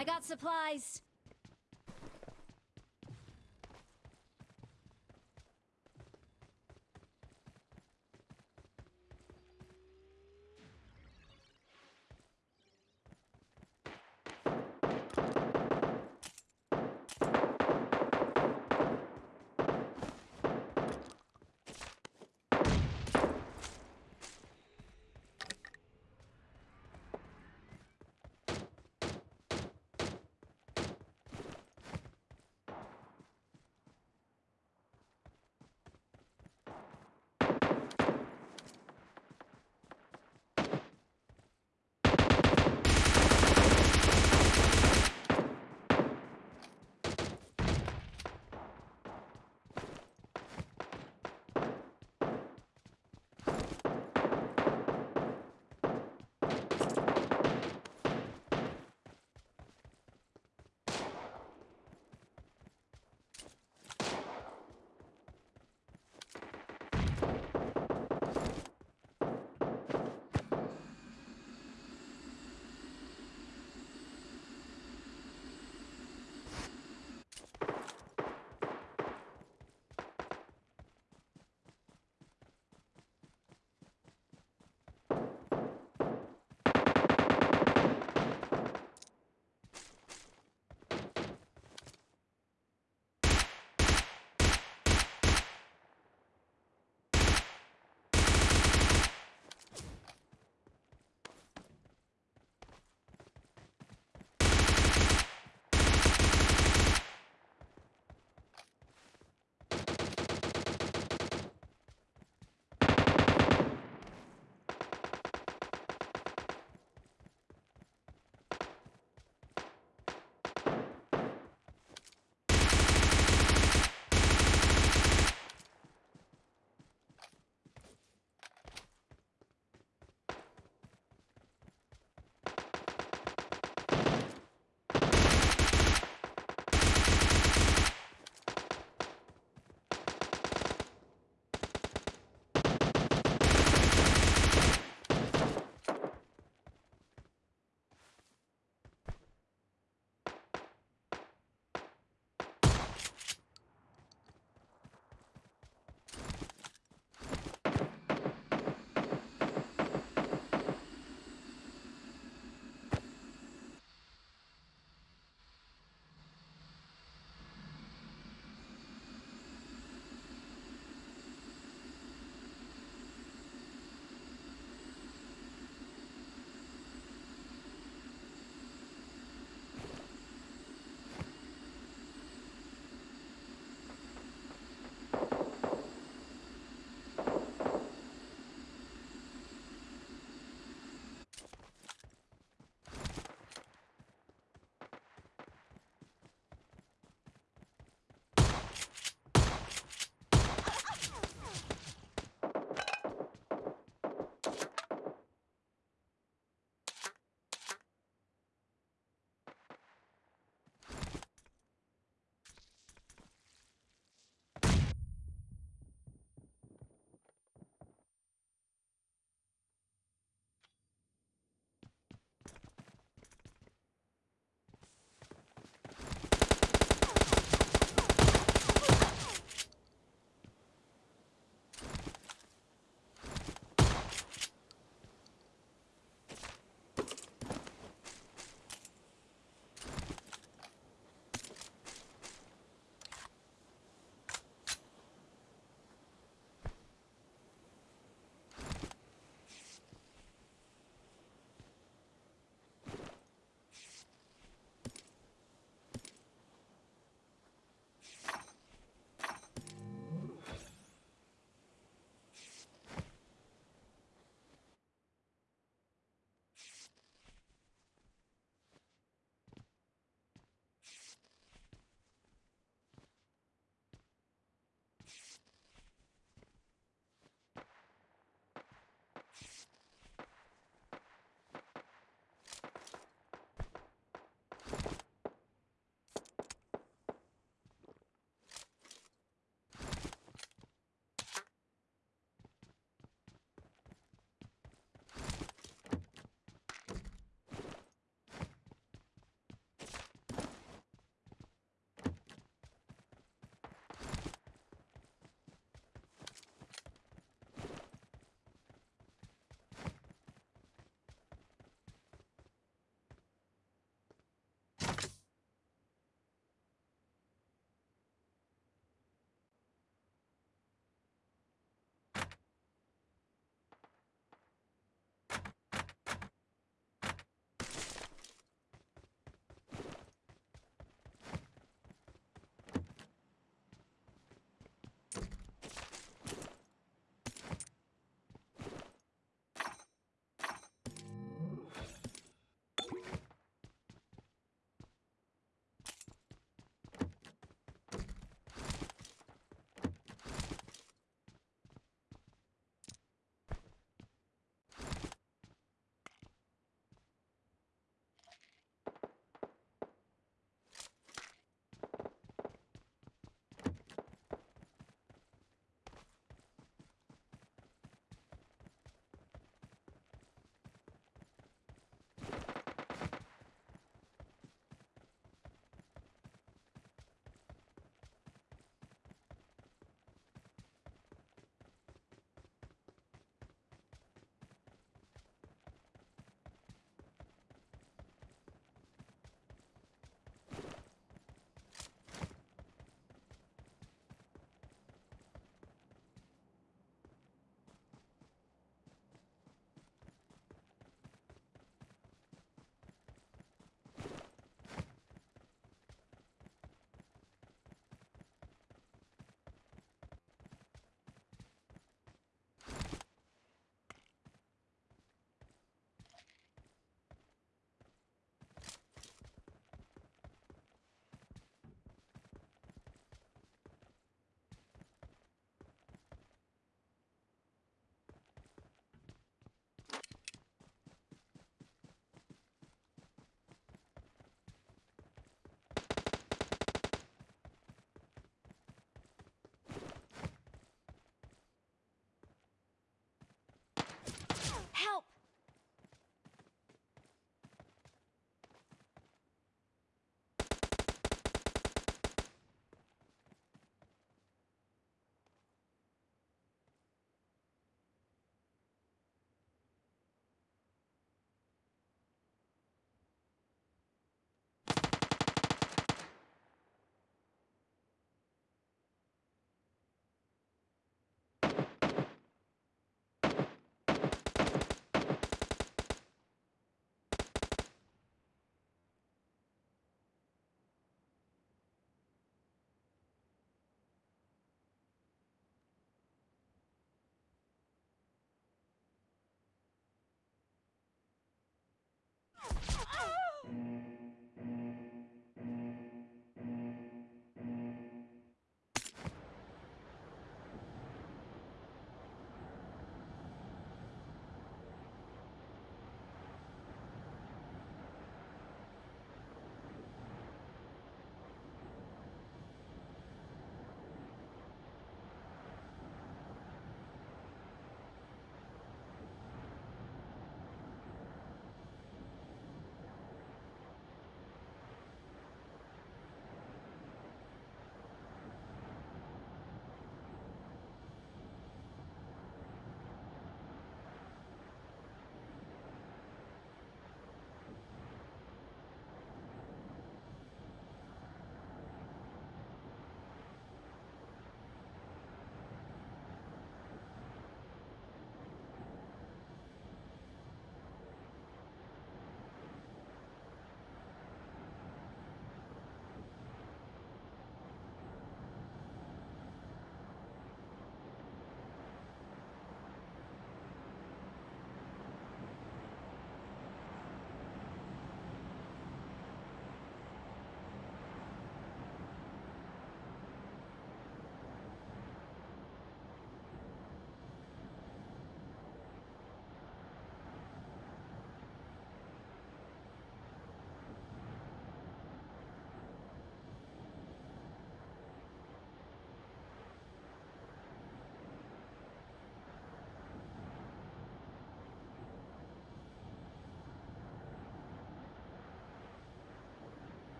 I got supplies.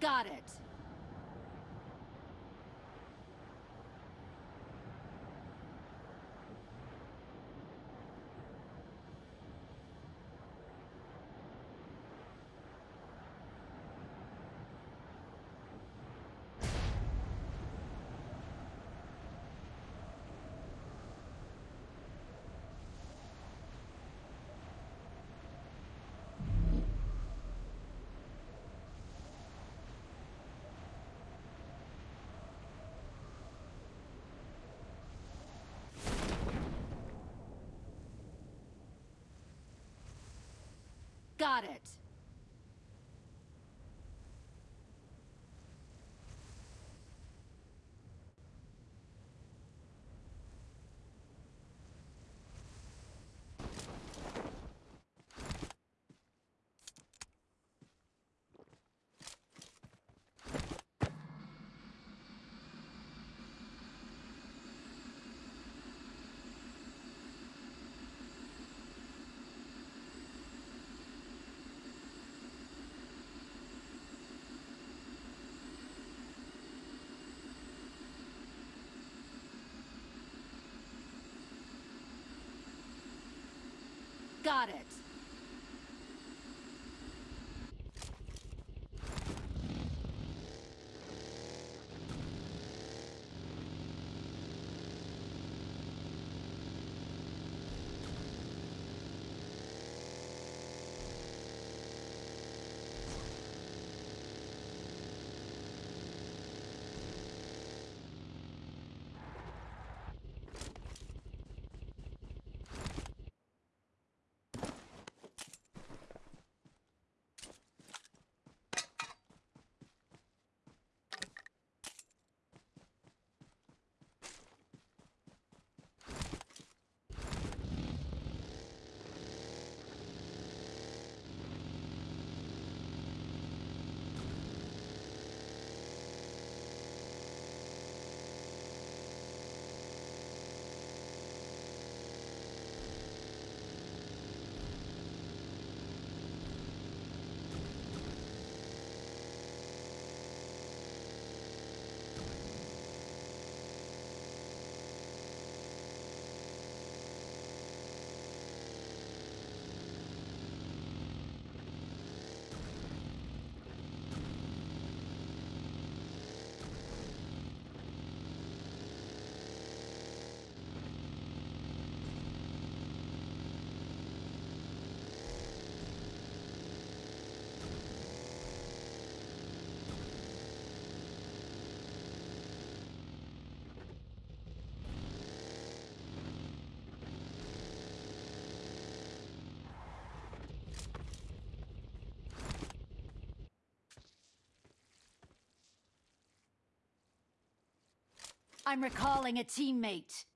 Got it. Got it. Got it. I'm recalling a teammate.